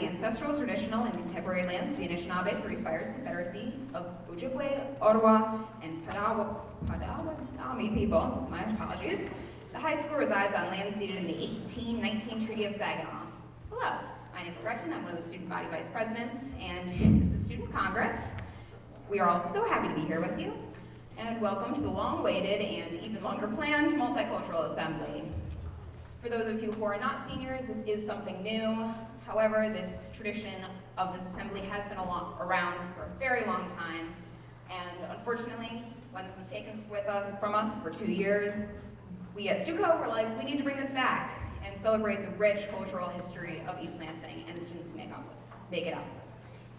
the ancestral, traditional, and contemporary lands of the Anishinaabe Three Fires Confederacy of Ojibwe, Ottawa, and Padawanaami people. My apologies. The high school resides on land ceded in the 1819 Treaty of Saginaw. Hello, my name is Gretchen. I'm one of the student body vice presidents, and this is Student Congress. We are all so happy to be here with you, and welcome to the long-awaited and even longer planned Multicultural Assembly. For those of you who are not seniors, this is something new. However, this tradition of this assembly has been around for a very long time. And unfortunately, when this was taken us, uh, from us for two years, we at STUCO were like, we need to bring this back and celebrate the rich cultural history of East Lansing and the students who make, up, make it up.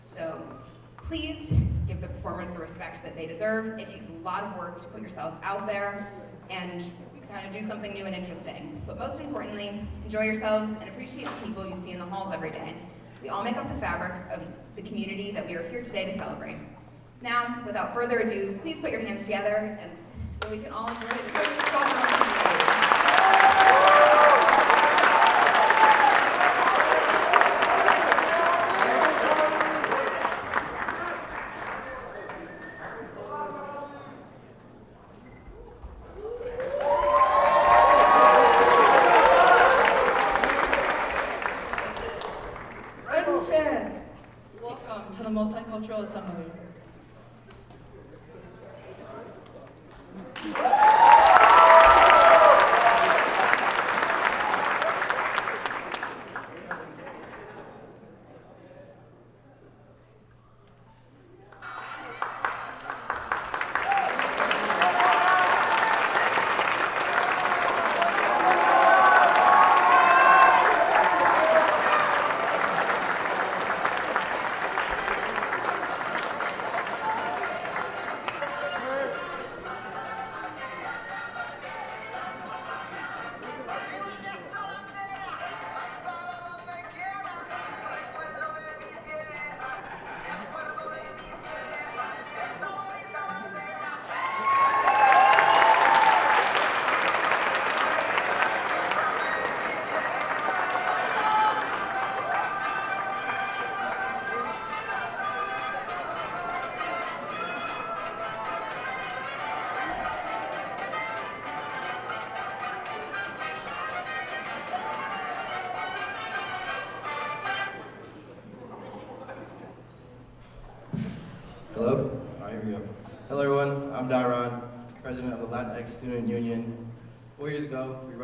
So please give the performers the respect that they deserve. It takes a lot of work to put yourselves out there and kind of do something new and interesting. But most importantly, enjoy yourselves and appreciate the people you see in the halls every day. We all make up the fabric of the community that we are here today to celebrate. Now, without further ado, please put your hands together and so we can all enjoy the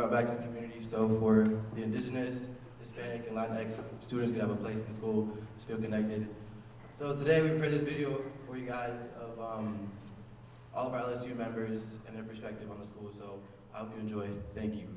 back this community so for the indigenous, Hispanic, and Latinx students could have a place in school to feel connected. So today we prepared this video for you guys of um, all of our LSU members and their perspective on the school. So I hope you enjoy. Thank you.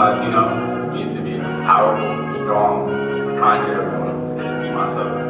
Latino needs to be powerful, strong, confident, and be myself.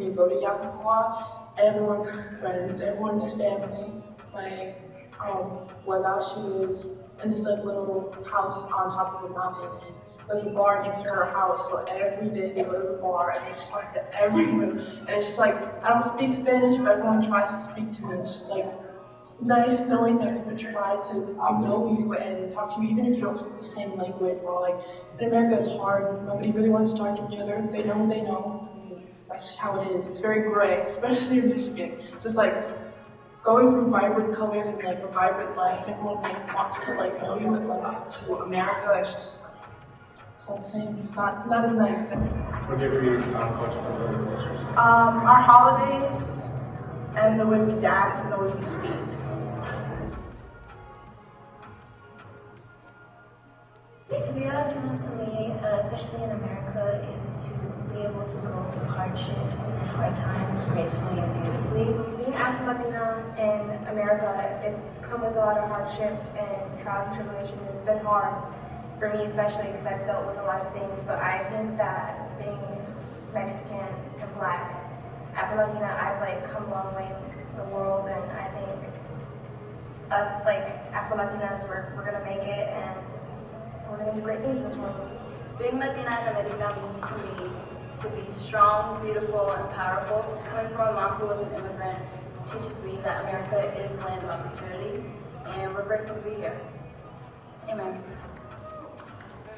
go to Yabucoa, everyone's friends, everyone's family. Like, um, Wella, she lives in this like little house on top of a mountain, and there's a bar next to her house, so every day they go to the bar and just talk to everyone. And it's just like, I don't speak Spanish, but everyone tries to speak to me. It's just like nice knowing that people try to know you and talk to you, even if you don't speak the same language. Or like in America, it's hard. Nobody really wants to talk to each other. They know they know. That's just how it is. It's very gray, especially in Michigan. Just like going from vibrant colors and like a vibrant light, and everyone like wants to like know you and like to America. It's just it's not the same. It's not not as nice. What do you agree is um, culture from other cultures? Um, our holidays and the way we dance and the way we speak. To be Latino to me, uh, especially in America, is to be able to go through hardships and hard times gracefully and beautifully. Being Afro-Latina in America, it's come with a lot of hardships and trials and tribulations. It's been hard for me especially because I've dealt with a lot of things, but I think that being Mexican and black, Afro-Latina, I've like come a long way in the world and I think us like Afro-Latinas, we're, we're gonna make it and we're gonna do great things in this world. Being Latina in America means to me to be strong, beautiful, and powerful. Coming from a mom who was an immigrant teaches me that America is the land of opportunity, and we're grateful to be here. Amen.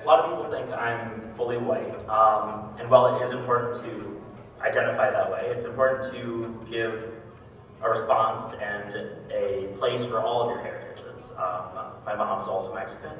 A lot of people think I'm fully white, um, and while it is important to identify that way, it's important to give a response and a place for all of your heritages. Um, my mom is also Mexican,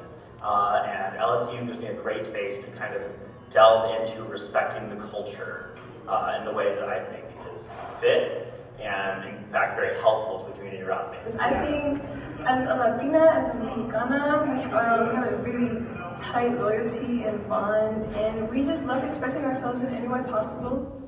uh, and LSU gives me a great space to kind of delve into respecting the culture uh, in the way that I think is fit and in fact very helpful to the community around me. Because I think as a Latina, as a Mexicana, we, uh, we have a really tight loyalty and bond, and we just love expressing ourselves in any way possible.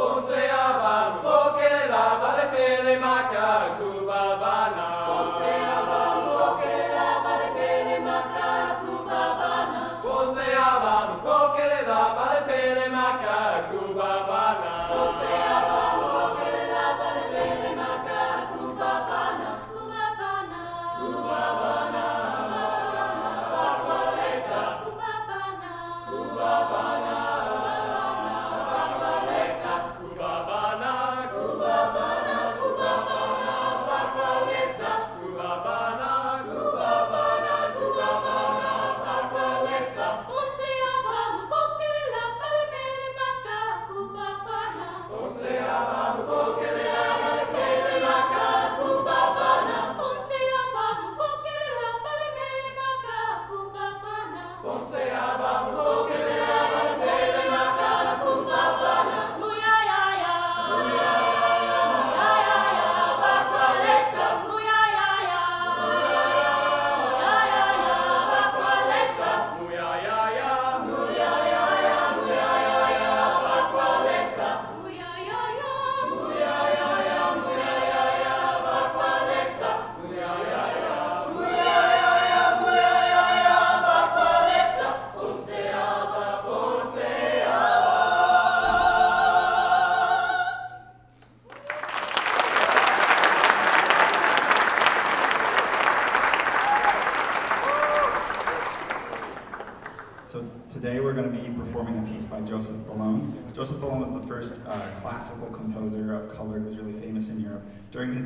So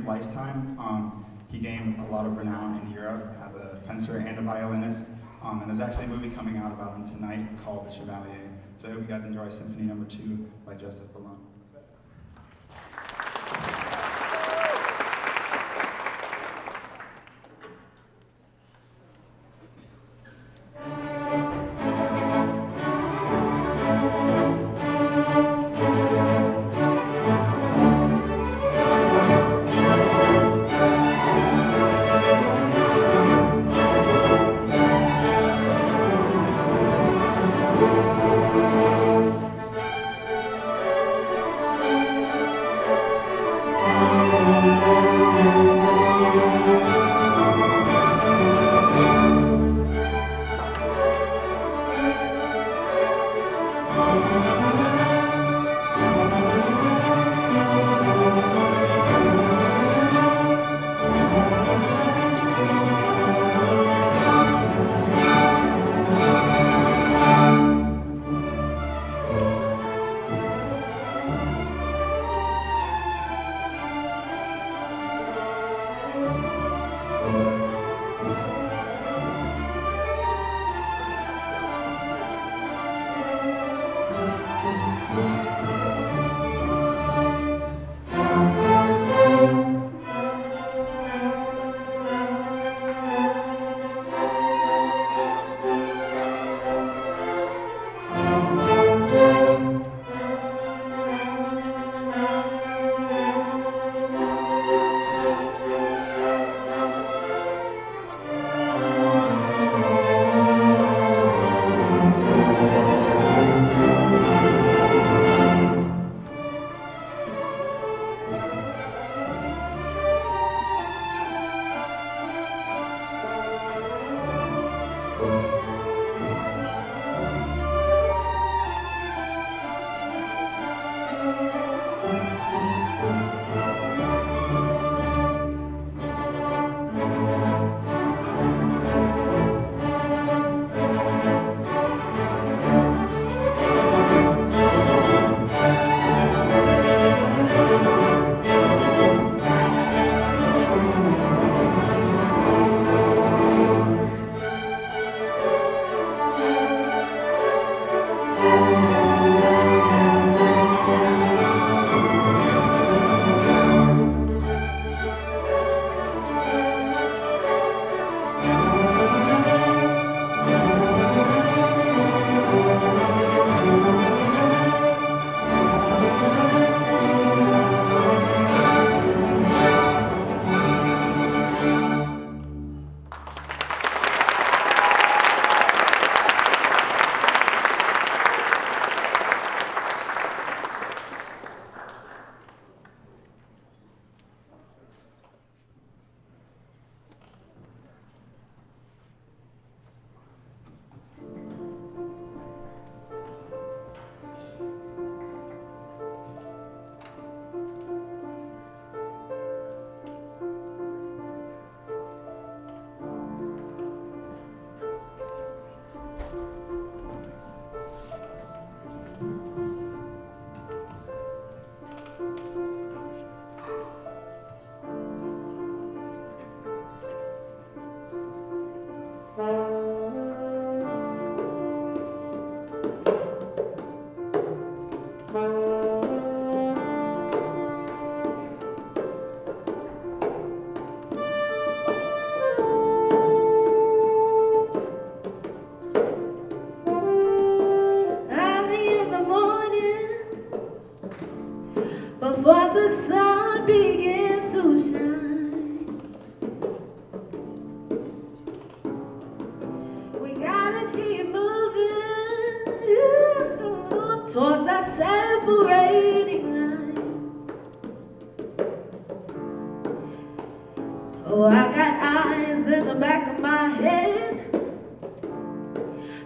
lifetime, um, he gained a lot of renown in Europe as a fencer and a violinist. Um, and there's actually a movie coming out about him tonight called The Chevalier. So I hope you guys enjoy Symphony Number Two by Joseph Bologne.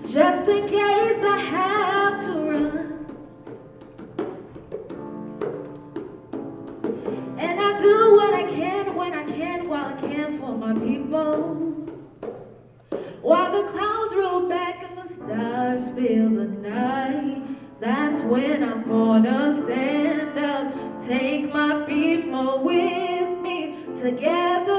just in case I have to run. And I do what I can when I can while I can for my people. While the clouds roll back and the stars fill the night, that's when I'm gonna stand up, take my people with me together.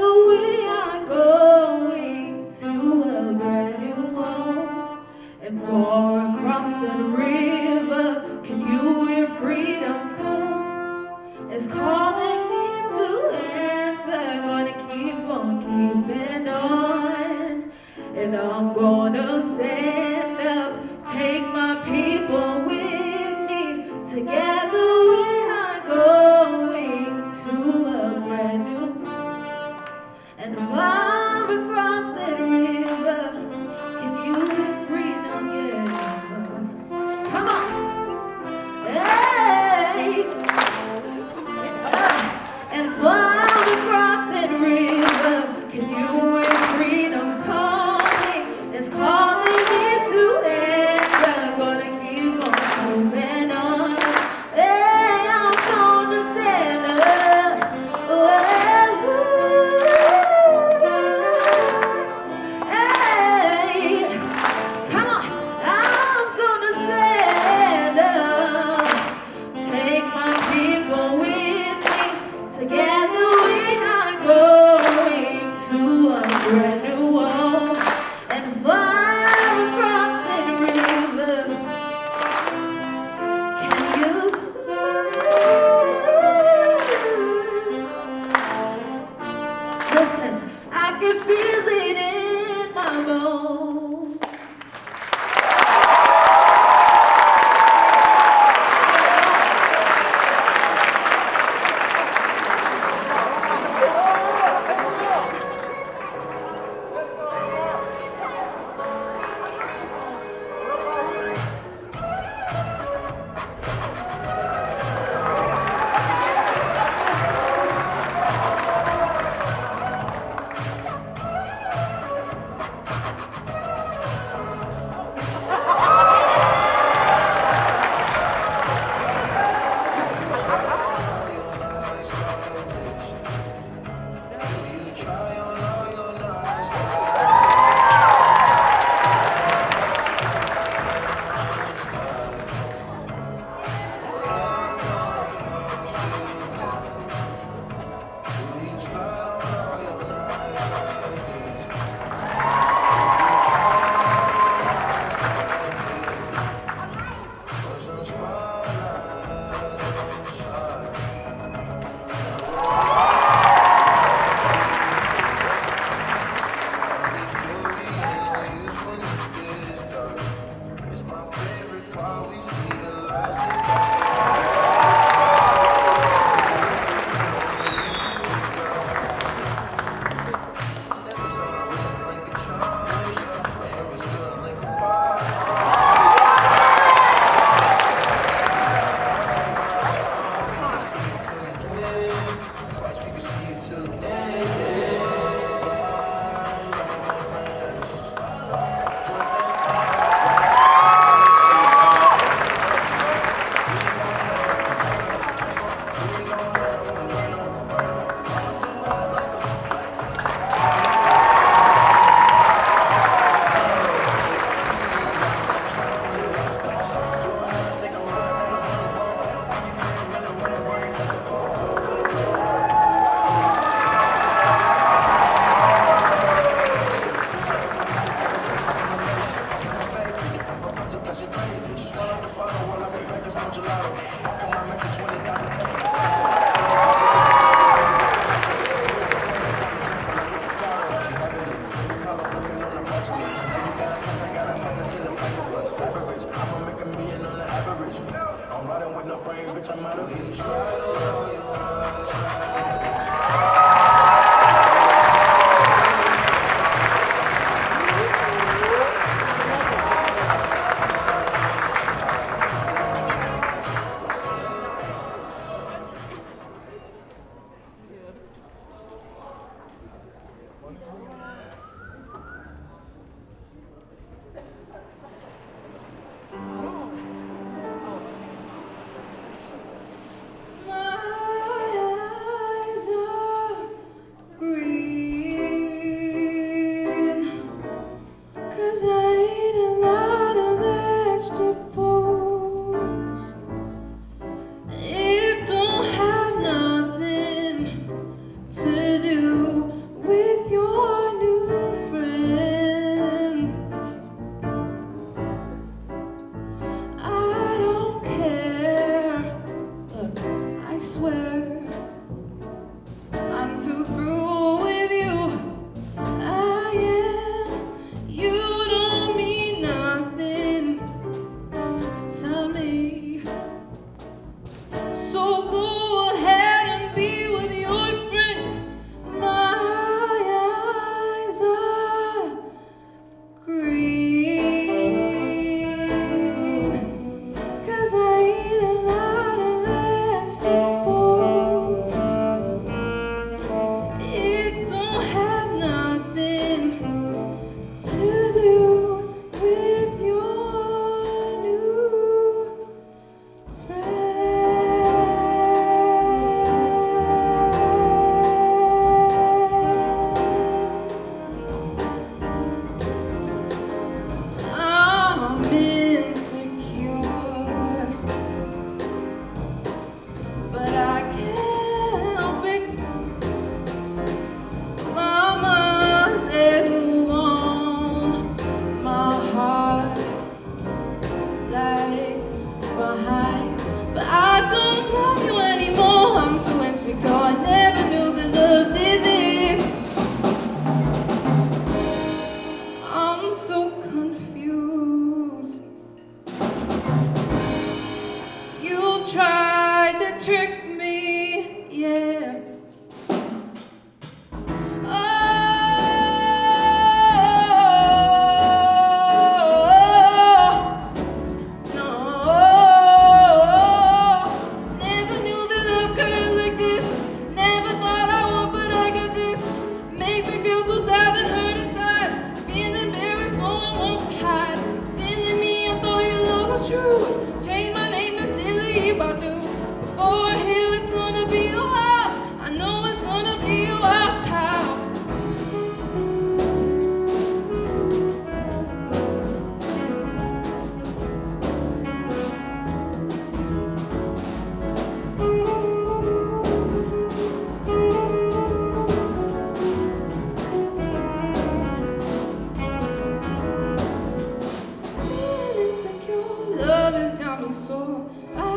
I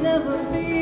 never be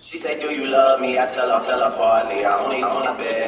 She said, do you love me? I tell her, tell her partly. I only, I only bet.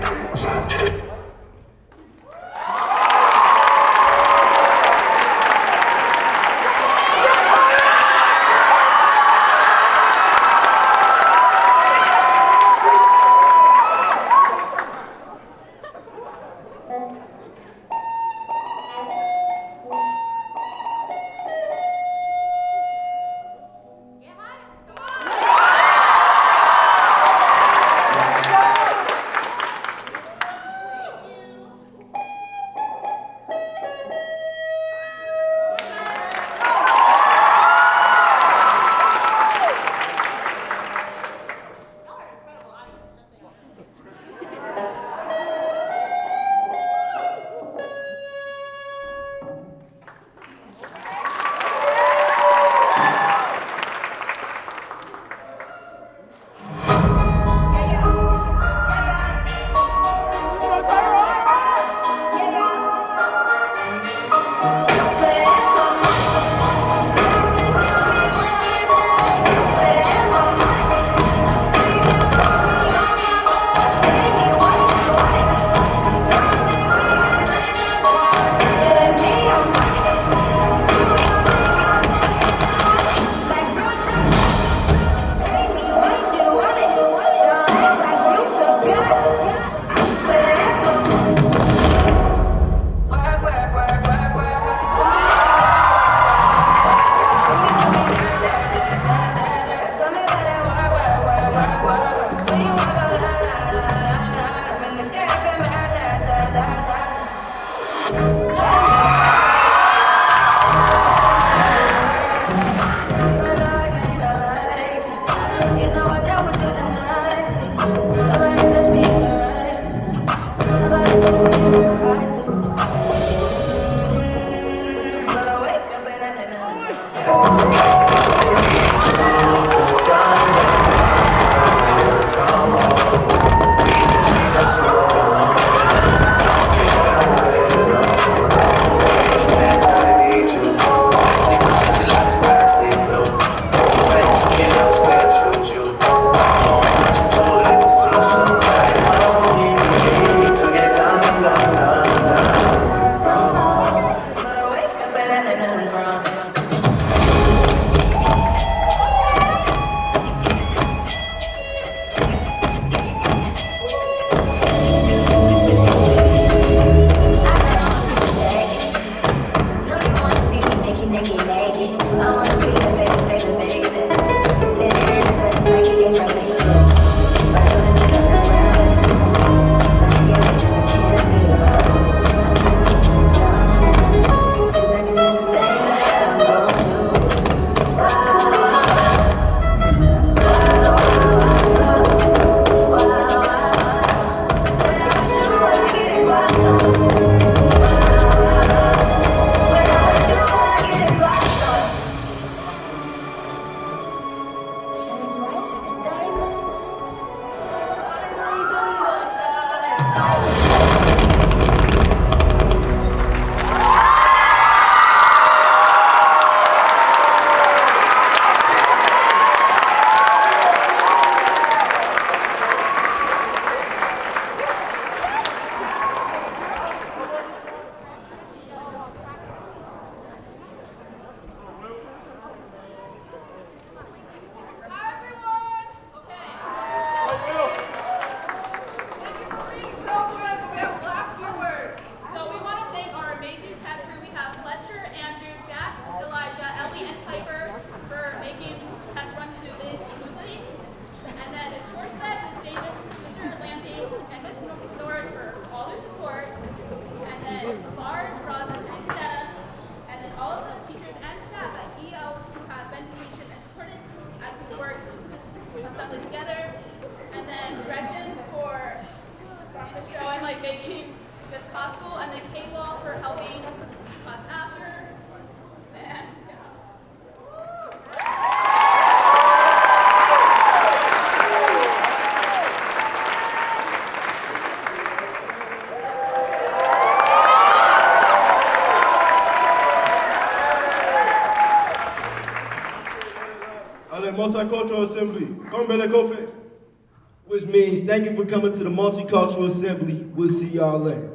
Multicultural Assembly. Which means thank you for coming to the Multicultural Assembly. We'll see y'all later.